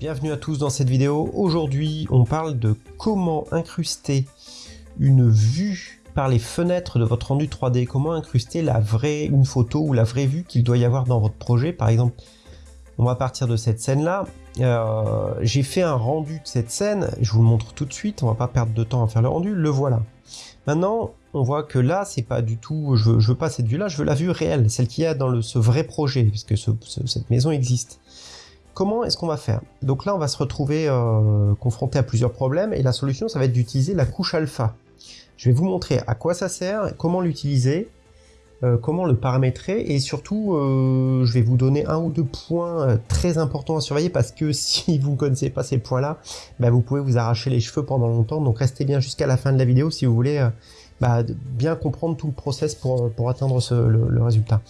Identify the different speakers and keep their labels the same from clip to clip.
Speaker 1: Bienvenue à tous dans cette vidéo. Aujourd'hui, on parle de comment incruster une vue par les fenêtres de votre rendu 3D. Comment incruster la vraie, une photo ou la vraie vue qu'il doit y avoir dans votre projet. Par exemple, on va partir de cette scène-là. Euh, j'ai fait un rendu de cette scène. Je vous le montre tout de suite. On va pas perdre de temps à faire le rendu. Le voilà. Maintenant, on voit que là, c'est pas du tout, je veux, veux pas cette vue-là, je veux la vue réelle, celle qu'il y a dans le, ce vrai projet, puisque cette maison existe. Comment est-ce qu'on va faire? Donc là, on va se retrouver euh, confronté à plusieurs problèmes et la solution, ça va être d'utiliser la couche alpha. Je vais vous montrer à quoi ça sert, comment l'utiliser, euh, comment le paramétrer et surtout, euh, je vais vous donner un ou deux points très importants à surveiller parce que si vous ne connaissez pas ces points-là, bah, vous pouvez vous arracher les cheveux pendant longtemps. Donc restez bien jusqu'à la fin de la vidéo si vous voulez bah, bien comprendre tout le process pour, pour atteindre le résultat.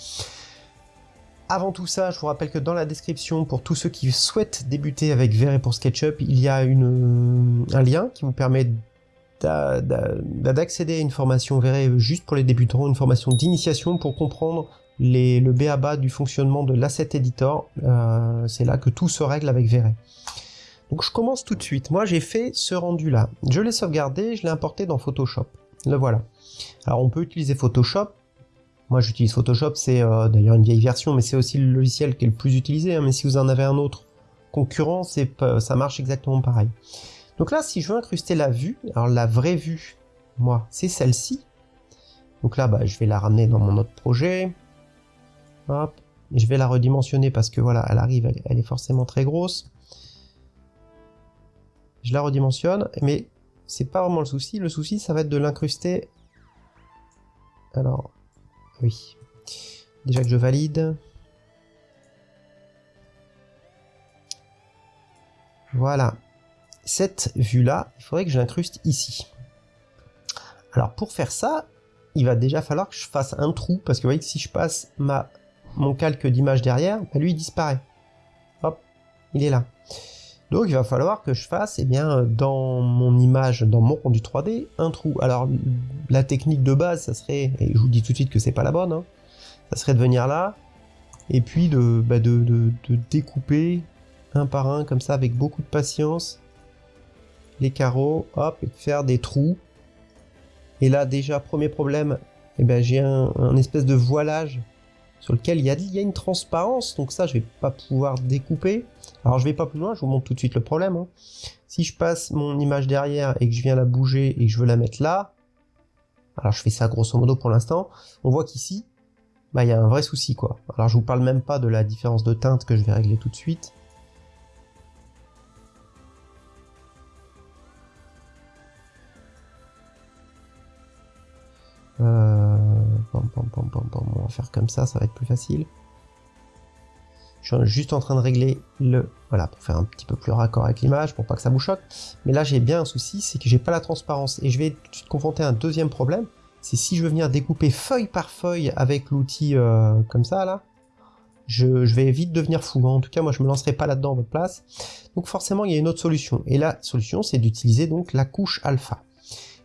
Speaker 1: Avant tout ça, je vous rappelle que dans la description, pour tous ceux qui souhaitent débuter avec Vert pour SketchUp, il y a un lien qui vous permet d'accéder à une formation Vert juste pour les débutants, une formation d'initiation pour comprendre les, le BABA du fonctionnement de l'asset editor. Euh, c'est là que tout se règle avec Vert. Donc je commence tout de suite. Moi j'ai fait ce rendu là. Je l'ai sauvegardé, je l'ai importé dans Photoshop. Le voilà. Alors on peut utiliser Photoshop moi j'utilise Photoshop, c'est euh, d'ailleurs une vieille version, mais c'est aussi le logiciel qui est le plus utilisé. Hein. mais si vous en avez un autre concurrent, ça marche exactement pareil. Donc là, si je veux incruster la vue, alors la vraie vue, moi, c'est celle-ci. Donc là, bah, je vais la ramener dans mon autre projet. Hop. Je vais la redimensionner parce que voilà, elle arrive, elle est forcément très grosse. Je la redimensionne, mais c'est pas vraiment le souci. Le souci, ça va être de l'incruster. Alors, oui. Déjà que je valide. Voilà. Cette vue-là, il faudrait que je l'incruste ici. Alors pour faire ça, il va déjà falloir que je fasse un trou, parce que vous voyez que si je passe ma, mon calque d'image derrière, bah, lui il disparaît. Hop, il est là. Donc il va falloir que je fasse, eh bien, dans mon image, dans mon rendu 3D, un trou. Alors la technique de base, ça serait, et je vous dis tout de suite que c'est pas la bonne, hein, ça serait de venir là, et puis de, bah, de, découper un par un, comme ça, avec beaucoup de patience, les carreaux, hop, et faire des trous. Et là déjà, premier problème, eh ben, j'ai un espèce de voilage sur lequel il y, a, une transparence, donc ça je vais pas pouvoir découper. Alors je vais pas plus loin, je vous montre tout de suite le problème. Hein. Si je passe mon image derrière et que je viens la bouger et que je veux la mettre là, alors je fais ça grosso modo pour l'instant, on voit qu'ici, bah il y a un vrai souci quoi. Alors je vous parle même pas de la différence de teinte que je vais régler tout de suite. Euh, on va faire comme ça, ça va être plus facile. Je suis juste en train de régler le... Voilà, pour faire un petit peu plus raccord avec l'image, pour pas que ça vous choque. Mais là, j'ai bien un souci, c'est que j'ai pas la transparence. Et je vais tout de suite confronter un deuxième problème. C'est si je veux venir découper feuille par feuille avec l'outil euh, comme ça, là, je, vais vite devenir fou. En tout cas, moi, je me lancerai pas là-dedans à votre place. Donc forcément, il y a une autre solution. Et la solution, c'est d'utiliser donc la couche alpha.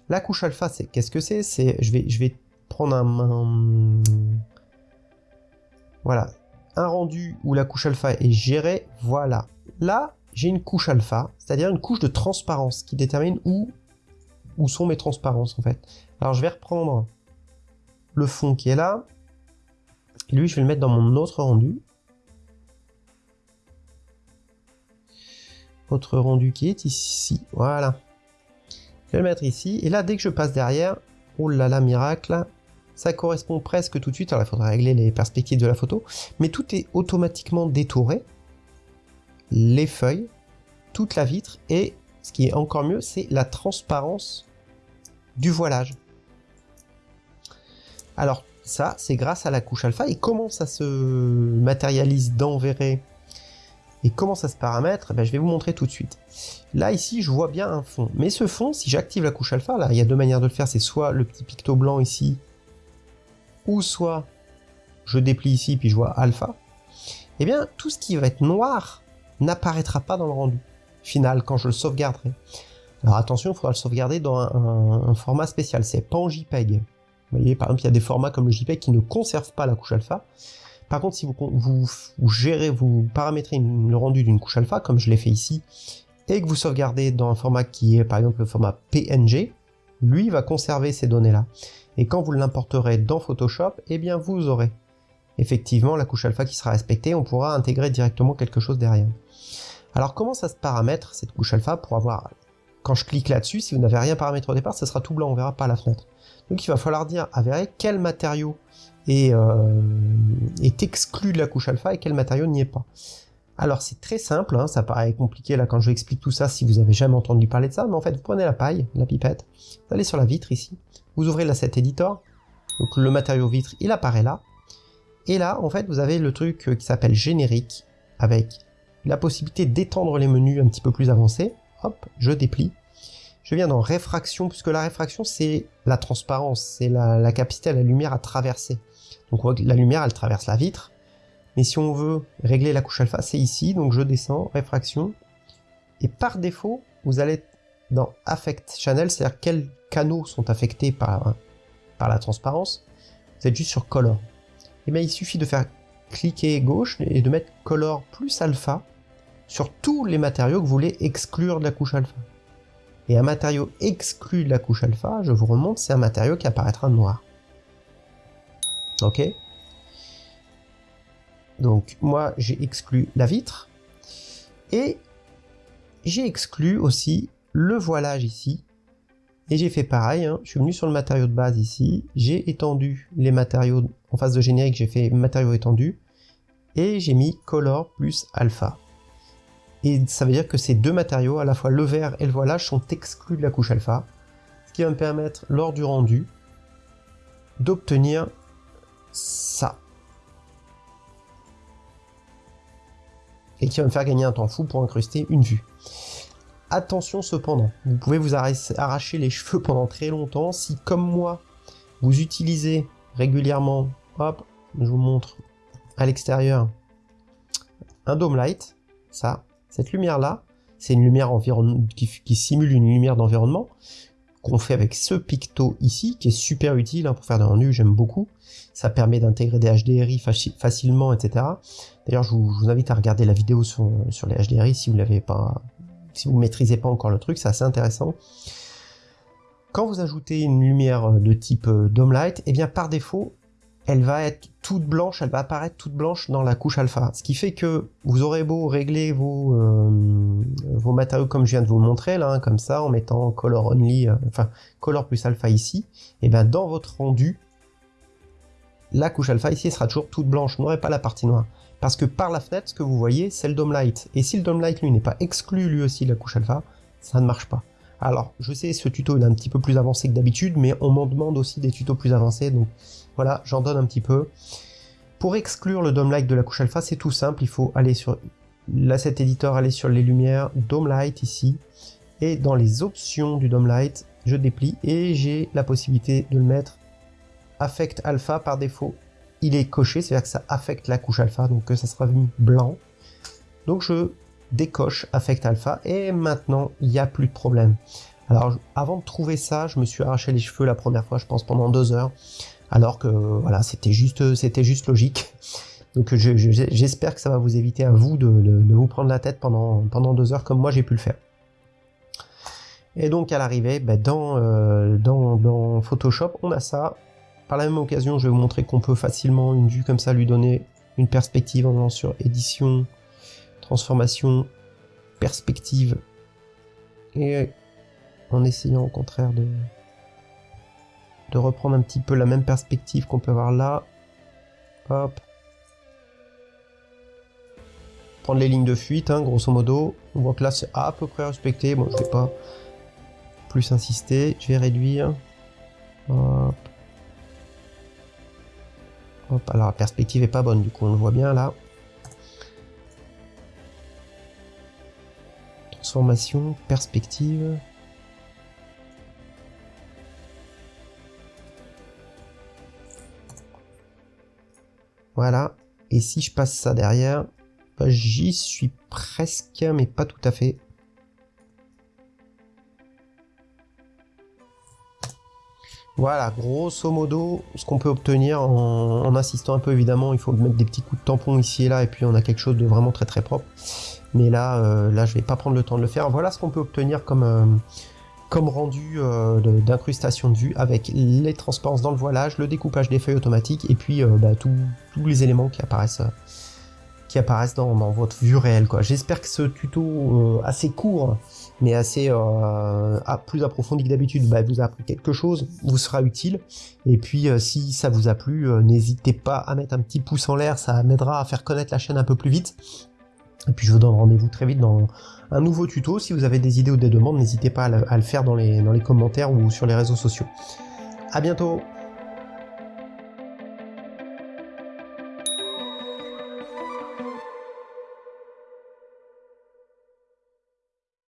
Speaker 1: La couche alpha, c'est qu'est-ce que c'est? C'est je vais, je vais prendre un, voilà un rendu où la couche alpha est gérée. Voilà. Là, j'ai une couche alpha, c'est-à-dire une couche de transparence qui détermine où où sont mes transparences en fait. Alors je vais reprendre le fond qui est là. Lui, je vais le mettre dans mon autre rendu. Autre rendu qui est ici. Voilà. Je vais le mettre ici. Et là, dès que je passe derrière, oh là là, miracle, ça correspond presque tout de suite, alors il faudra régler les perspectives de la photo, mais tout est automatiquement détouré, les feuilles, toute la vitre, et ce qui est encore mieux, c'est la transparence du voilage. Alors ça, c'est grâce à la couche alpha, et comment ça se matérialise dans et comment ça se paramètre ben, Je vais vous montrer tout de suite. Là, ici, je vois bien un fond. Mais ce fond, si j'active la couche alpha, là, il y a deux manières de le faire. C'est soit le petit picto blanc ici, ou soit je déplie ici puis je vois alpha, eh bien tout ce qui va être noir n'apparaîtra pas dans le rendu final quand je le sauvegarderai. Alors attention, il faudra le sauvegarder dans un, format spécial, c'est pas en JPEG. Vous voyez, par exemple, il y a des formats comme le JPEG qui ne conservent pas la couche alpha. Par contre, si vous, vous, gérez, vous paramétrez le rendu d'une couche alpha, comme je l'ai fait ici, et que vous sauvegardez dans un format qui est par exemple le format PNG, lui va conserver ces données-là. Et quand vous l'importerez dans Photoshop, eh bien vous aurez effectivement la couche alpha qui sera respectée, on pourra intégrer directement quelque chose derrière. Alors comment ça se paramètre cette couche alpha pour avoir... Quand je clique là-dessus, si vous n'avez rien paramétré au départ, ça sera tout blanc, on verra pas la fenêtre. Donc il va falloir dire à quel matériau est, euh, est exclu de la couche alpha et quel matériau n'y est pas. Alors c'est très simple, hein, ça paraît compliqué là quand je vous explique tout ça si vous avez jamais entendu parler de ça, mais en fait vous prenez la paille, la pipette, vous allez sur la vitre ici, vous ouvrez l'asset editor, donc le matériau vitre il apparaît là, et là en fait vous avez le truc euh, qui s'appelle générique, avec la possibilité d'étendre les menus un petit peu plus avancés, hop, je déplie, je viens dans réfraction, puisque la réfraction c'est la transparence, c'est la, capacité à la lumière à traverser. Donc la lumière elle traverse la vitre, mais si on veut régler la couche alpha, c'est ici, donc je descends, réfraction, et par défaut, vous allez dans Affect Channel, c'est-à-dire quels canaux sont affectés par, par la transparence, vous êtes juste sur Color. Et eh bien il suffit de faire cliquer gauche et de mettre Color plus Alpha sur tous les matériaux que vous voulez exclure de la couche alpha. Et un matériau exclu de la couche alpha, je vous remonte, c'est un matériau qui apparaîtra noir. Ok donc moi j'ai exclu la vitre et j'ai exclu aussi le voilage ici et j'ai fait pareil, hein. je suis venu sur le matériau de base ici, j'ai étendu les matériaux en face de générique, j'ai fait matériaux étendus et j'ai mis color plus alpha. Et ça veut dire que ces deux matériaux, à la fois le vert et le voilage, sont exclus de la couche alpha, ce qui va me permettre lors du rendu d'obtenir ça. et qui va me faire gagner un temps fou pour incruster une vue. Attention cependant, vous pouvez vous arracher les cheveux pendant très longtemps si comme moi vous utilisez régulièrement, hop, je vous montre à l'extérieur, un dome light, ça, cette lumière là, c'est une lumière qui, qui simule une lumière d'environnement qu'on fait avec ce picto ici, qui est super utile hein, pour faire des rendus, j'aime beaucoup. Ça permet d'intégrer des HDRI facilement, etc. D'ailleurs, je, vous, invite à regarder la vidéo sur, les HDRI si vous l'avez pas, si vous maîtrisez pas encore le truc, c'est assez intéressant. Quand vous ajoutez une lumière de type euh, Dome Light, eh bien par défaut, elle va être toute blanche, elle va apparaître toute blanche dans la couche alpha. Ce qui fait que vous aurez beau régler vos, euh, matériaux comme je viens de vous montrer là, hein, comme ça, en mettant color only, euh, enfin color plus alpha ici, et bien dans votre rendu, la couche alpha ici sera toujours toute blanche, vous pas la partie noire. Parce que par la fenêtre, ce que vous voyez, c'est le dome light. Et si le dome light, lui, n'est pas exclu lui aussi de la couche alpha, ça ne marche pas. Alors, je sais, ce tuto est un petit peu plus avancé que d'habitude, mais on m'en demande aussi des tutos plus avancés, donc voilà, j'en donne un petit peu. Pour exclure le dome light de la couche alpha, c'est tout simple, il faut aller sur l'asset editor, aller sur les lumières, dome light ici, et dans les options du dome light, je déplie et j'ai la possibilité de le mettre affect alpha par défaut il est coché, c'est-à-dire que ça affecte la couche alpha, donc ça sera mis blanc. Donc je décoche affect alpha et maintenant il n'y a plus de problème. Alors avant de trouver ça, je me suis arraché les cheveux la première fois, je pense pendant deux heures, alors que voilà, c'était juste, juste logique. Donc j'espère que ça va vous éviter à vous de, vous prendre la tête pendant, pendant deux heures comme moi j'ai pu le faire. Et donc à l'arrivée, ben, euh, dans Photoshop, on a ça, par la même occasion, je vais vous montrer qu'on peut facilement, une vue comme ça, lui donner une perspective en allant sur édition, transformation, perspective, et en essayant au contraire de, de reprendre un petit peu la même perspective qu'on peut avoir là. Hop. Prendre les lignes de fuite, hein, grosso modo. On voit que là c'est à peu près respecté. Bon, je vais pas plus insister. Je vais réduire. Hop alors la perspective est pas bonne, du coup on le voit bien là. Transformation, perspective. Voilà. Et si je passe ça derrière, bah, j'y suis presque, mais pas tout à fait. Voilà, grosso modo, ce qu'on peut obtenir en, insistant un peu, évidemment, il faut mettre des petits coups de tampon ici et là, et puis on a quelque chose de vraiment très très propre. Mais là, euh, là, je vais pas prendre le temps de le faire. Voilà ce qu'on peut obtenir comme, euh, comme rendu euh, d'incrustation de vue avec les transparences dans le voilage, le découpage des feuilles automatiques, et puis bah, tous les éléments qui apparaissent apparaissent dans, votre vue réelle. J'espère que ce tuto assez court mais assez euh, plus approfondi que d'habitude, bah, vous a appris quelque chose, vous sera utile. Et puis euh, si ça vous a plu, euh, n'hésitez pas à mettre un petit pouce en l'air, ça m'aidera à faire connaître la chaîne un peu plus vite. Et puis je vous donne rendez-vous très vite dans un nouveau tuto. Si vous avez des idées ou des demandes, n'hésitez pas à le, faire dans les, dans les commentaires ou sur les réseaux sociaux. À bientôt